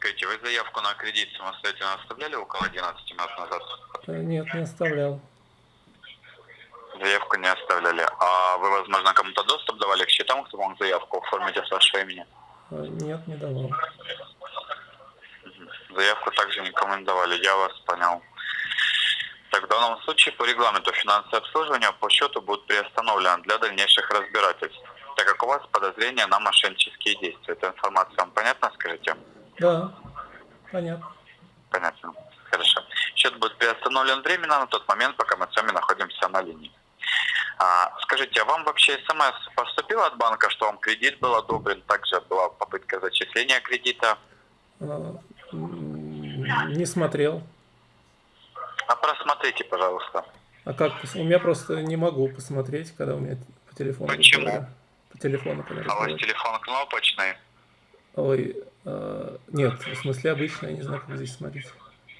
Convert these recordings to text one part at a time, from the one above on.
Скажите, вы заявку на кредит самостоятельно оставляли около 11 минут назад? Нет, не оставлял. Заявку не оставляли. А вы, возможно, кому-то доступ давали к счетам, кто мог заявку оформить от вашего имени? Э, Нет, не давал. Заявку также никому не давали, я вас понял. Так, в данном случае по регламенту финансовое обслуживание по счету будет приостановлено для дальнейших разбирательств, так как у вас подозрение на мошеннические действия. Эта информация вам понятна, скажите? Да, понятно. Понятно. Хорошо. Счет будет приостановлен временно на тот момент, пока мы с вами находимся на линии. А, скажите, а вам вообще смс поступила от банка, что вам кредит был одобрен? Также была попытка зачисления кредита. Э, Не смотрел. А просмотрите, пожалуйста. А как? У меня просто не могу посмотреть, когда у меня по телефону Почему? По телефону, когда А у вас телефон кнопочный? Ой, нет, в смысле обычно, я не знаю, как здесь смотреть.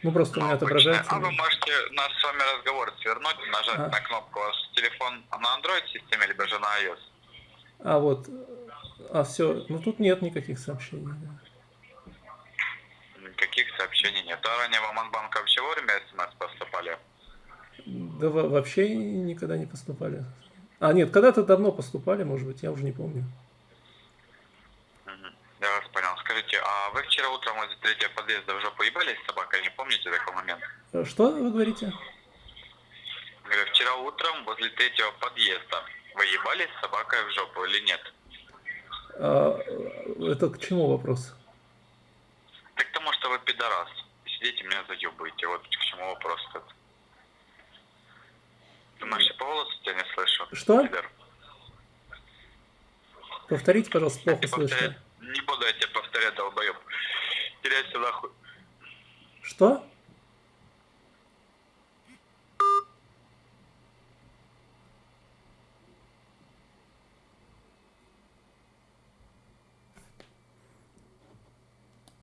Ну, просто у меня отображается. А вы можете наш с вами разговор свернуть, нажать А. на кнопку. У вас телефон на Android системе, либо же на iOS? А вот, а все, ну тут нет никаких сообщений. да. Никаких сообщений нет. А ранее вам от банка вообще вовремя смс поступали? Да во- вообще никогда не поступали. А, нет, когда-то давно поступали, может быть, я уже не помню. Я вас понял. Скажите, а вы вчера утром возле третьего подъезда уже поебались с собакой? Не помните такой момент? Э, Что вы говорите? Говорю, вчера утром возле третьего подъезда вы ебались с собакой в жопу или нет? А, это к чему вопрос? Так к тому, что вы пидорас. Сидите, меня заебываете. Вот к чему вопрос тут. Думаешь, я по голосу тебя не слышу? Что? Пидор. Повторите, пожалуйста, плохо слышно. Буду я тебе повторять, долбоеб. Теряйся нахуй. Что?